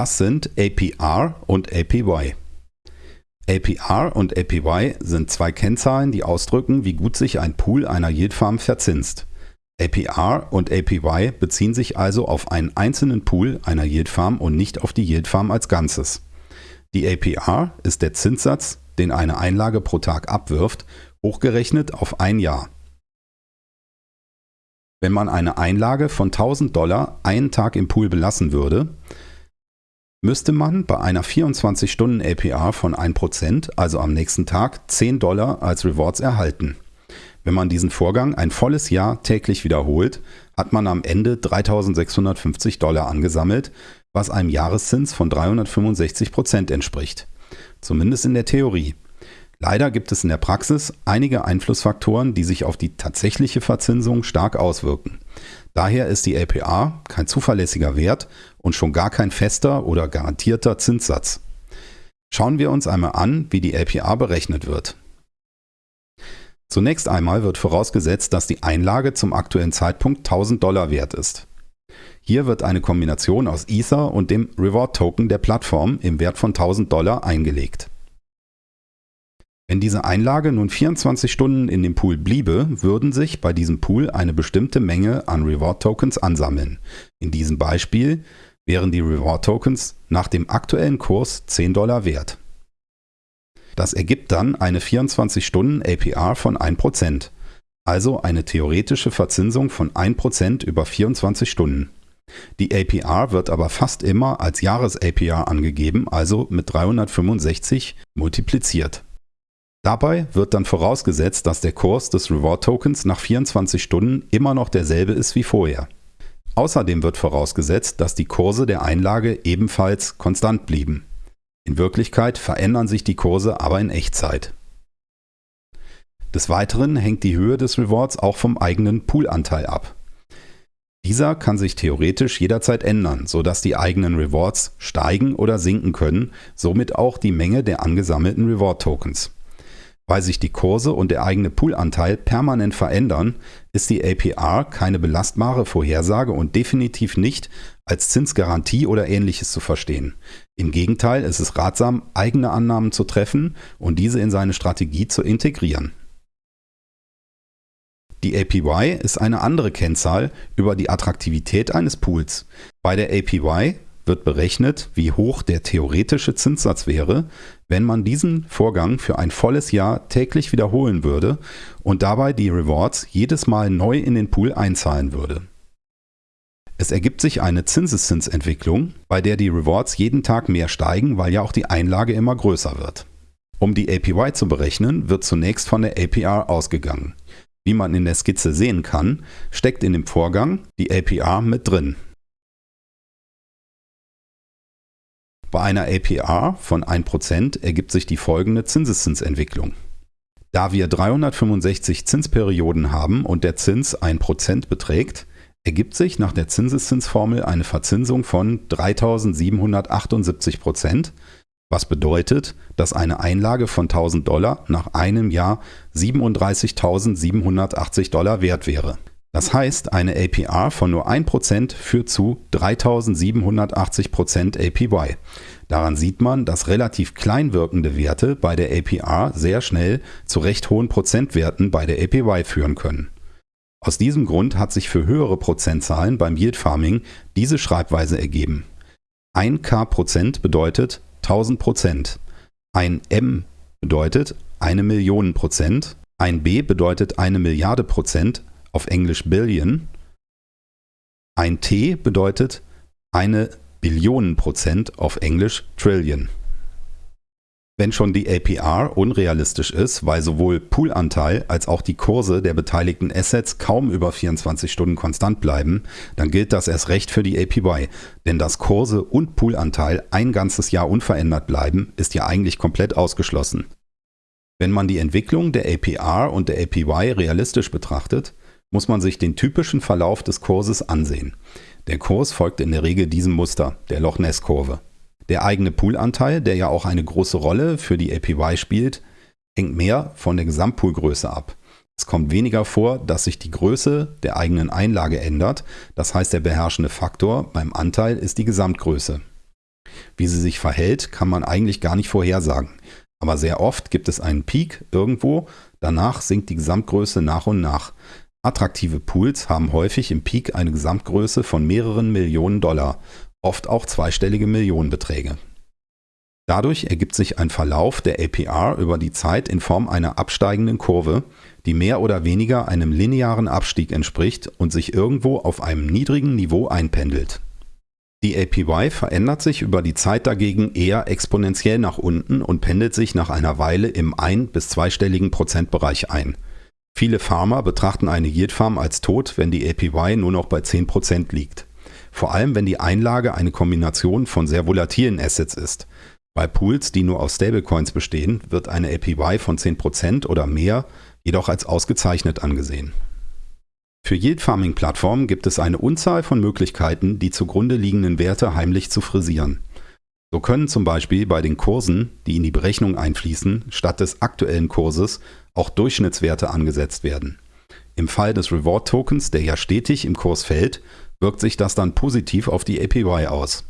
Was sind APR und APY? APR und APY sind zwei Kennzahlen, die ausdrücken, wie gut sich ein Pool einer Yield Farm verzinst. APR und APY beziehen sich also auf einen einzelnen Pool einer Yield Farm und nicht auf die Yield Farm als Ganzes. Die APR ist der Zinssatz, den eine Einlage pro Tag abwirft, hochgerechnet auf ein Jahr. Wenn man eine Einlage von 1000 Dollar einen Tag im Pool belassen würde, müsste man bei einer 24-Stunden-APR von 1%, also am nächsten Tag, 10 Dollar als Rewards erhalten. Wenn man diesen Vorgang ein volles Jahr täglich wiederholt, hat man am Ende 3650 Dollar angesammelt, was einem Jahreszins von 365% entspricht. Zumindest in der Theorie. Leider gibt es in der Praxis einige Einflussfaktoren, die sich auf die tatsächliche Verzinsung stark auswirken. Daher ist die APR kein zuverlässiger Wert und schon gar kein fester oder garantierter Zinssatz. Schauen wir uns einmal an, wie die APR berechnet wird. Zunächst einmal wird vorausgesetzt, dass die Einlage zum aktuellen Zeitpunkt 1000 Dollar wert ist. Hier wird eine Kombination aus Ether und dem Reward Token der Plattform im Wert von 1000 Dollar eingelegt. Wenn diese Einlage nun 24 Stunden in dem Pool bliebe, würden sich bei diesem Pool eine bestimmte Menge an Reward Tokens ansammeln. In diesem Beispiel wären die Reward Tokens nach dem aktuellen Kurs 10 Dollar wert. Das ergibt dann eine 24 Stunden APR von 1%, also eine theoretische Verzinsung von 1% über 24 Stunden. Die APR wird aber fast immer als Jahres-APR angegeben, also mit 365 multipliziert. Dabei wird dann vorausgesetzt, dass der Kurs des Reward Tokens nach 24 Stunden immer noch derselbe ist wie vorher. Außerdem wird vorausgesetzt, dass die Kurse der Einlage ebenfalls konstant blieben. In Wirklichkeit verändern sich die Kurse aber in Echtzeit. Des Weiteren hängt die Höhe des Rewards auch vom eigenen Poolanteil ab. Dieser kann sich theoretisch jederzeit ändern, sodass die eigenen Rewards steigen oder sinken können, somit auch die Menge der angesammelten Reward Tokens. Weil sich die Kurse und der eigene Poolanteil permanent verändern, ist die APR keine belastbare Vorhersage und definitiv nicht als Zinsgarantie oder ähnliches zu verstehen. Im Gegenteil ist es ratsam, eigene Annahmen zu treffen und diese in seine Strategie zu integrieren. Die APY ist eine andere Kennzahl über die Attraktivität eines Pools. Bei der APY wird berechnet, wie hoch der theoretische Zinssatz wäre, wenn man diesen Vorgang für ein volles Jahr täglich wiederholen würde und dabei die Rewards jedes Mal neu in den Pool einzahlen würde. Es ergibt sich eine Zinseszinsentwicklung, bei der die Rewards jeden Tag mehr steigen, weil ja auch die Einlage immer größer wird. Um die APY zu berechnen, wird zunächst von der APR ausgegangen. Wie man in der Skizze sehen kann, steckt in dem Vorgang die APR mit drin. Bei einer APR von 1% ergibt sich die folgende Zinseszinsentwicklung. Da wir 365 Zinsperioden haben und der Zins 1% beträgt, ergibt sich nach der Zinseszinsformel eine Verzinsung von 3778%, was bedeutet, dass eine Einlage von 1000 Dollar nach einem Jahr 37.780 Dollar wert wäre. Das heißt, eine APR von nur 1% führt zu 3780% APY. Daran sieht man, dass relativ klein wirkende Werte bei der APR sehr schnell zu recht hohen Prozentwerten bei der APY führen können. Aus diesem Grund hat sich für höhere Prozentzahlen beim Yield Farming diese Schreibweise ergeben. 1 K Prozent bedeutet 1000 Prozent. Ein M bedeutet eine Million Prozent. Ein B bedeutet eine Milliarde Prozent auf Englisch Billion. Ein T bedeutet eine Billionen Prozent auf Englisch Trillion. Wenn schon die APR unrealistisch ist, weil sowohl Poolanteil als auch die Kurse der beteiligten Assets kaum über 24 Stunden konstant bleiben, dann gilt das erst recht für die APY. Denn dass Kurse und Poolanteil ein ganzes Jahr unverändert bleiben, ist ja eigentlich komplett ausgeschlossen. Wenn man die Entwicklung der APR und der APY realistisch betrachtet, muss man sich den typischen Verlauf des Kurses ansehen. Der Kurs folgt in der Regel diesem Muster, der Loch Ness Kurve. Der eigene Poolanteil, der ja auch eine große Rolle für die APY spielt, hängt mehr von der Gesamtpoolgröße ab. Es kommt weniger vor, dass sich die Größe der eigenen Einlage ändert, das heißt der beherrschende Faktor beim Anteil ist die Gesamtgröße. Wie sie sich verhält, kann man eigentlich gar nicht vorhersagen. Aber sehr oft gibt es einen Peak irgendwo, danach sinkt die Gesamtgröße nach und nach. Attraktive Pools haben häufig im Peak eine Gesamtgröße von mehreren Millionen Dollar, oft auch zweistellige Millionenbeträge. Dadurch ergibt sich ein Verlauf der APR über die Zeit in Form einer absteigenden Kurve, die mehr oder weniger einem linearen Abstieg entspricht und sich irgendwo auf einem niedrigen Niveau einpendelt. Die APY verändert sich über die Zeit dagegen eher exponentiell nach unten und pendelt sich nach einer Weile im ein- bis zweistelligen Prozentbereich ein. Viele Farmer betrachten eine Yield Farm als tot, wenn die APY nur noch bei 10% liegt. Vor allem, wenn die Einlage eine Kombination von sehr volatilen Assets ist. Bei Pools, die nur aus Stablecoins bestehen, wird eine APY von 10% oder mehr jedoch als ausgezeichnet angesehen. Für Yield Farming Plattformen gibt es eine Unzahl von Möglichkeiten, die zugrunde liegenden Werte heimlich zu frisieren. So können zum Beispiel bei den Kursen, die in die Berechnung einfließen, statt des aktuellen Kurses auch Durchschnittswerte angesetzt werden. Im Fall des Reward Tokens, der ja stetig im Kurs fällt, wirkt sich das dann positiv auf die APY aus.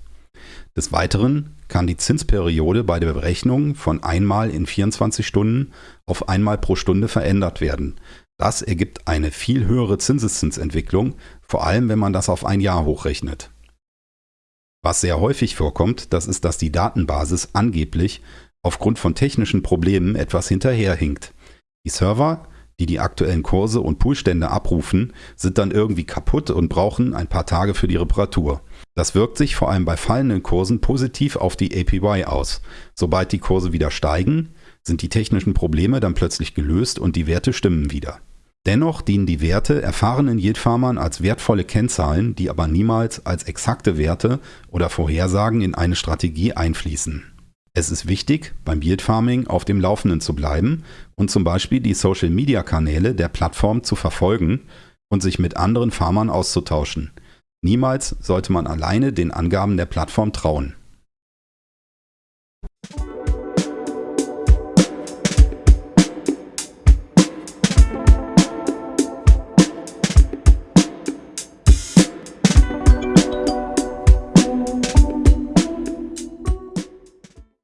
Des Weiteren kann die Zinsperiode bei der Berechnung von einmal in 24 Stunden auf einmal pro Stunde verändert werden, das ergibt eine viel höhere Zinseszinsentwicklung, vor allem wenn man das auf ein Jahr hochrechnet. Was sehr häufig vorkommt, das ist, dass die Datenbasis angeblich aufgrund von technischen Problemen etwas hinterherhinkt. Die Server, die die aktuellen Kurse und Poolstände abrufen, sind dann irgendwie kaputt und brauchen ein paar Tage für die Reparatur. Das wirkt sich vor allem bei fallenden Kursen positiv auf die APY aus. Sobald die Kurse wieder steigen, sind die technischen Probleme dann plötzlich gelöst und die Werte stimmen wieder. Dennoch dienen die Werte erfahrenen Yield-Farmern als wertvolle Kennzahlen, die aber niemals als exakte Werte oder Vorhersagen in eine Strategie einfließen. Es ist wichtig, beim Yield Farming auf dem Laufenden zu bleiben und zum Beispiel die Social-Media-Kanäle der Plattform zu verfolgen und sich mit anderen Farmern auszutauschen. Niemals sollte man alleine den Angaben der Plattform trauen.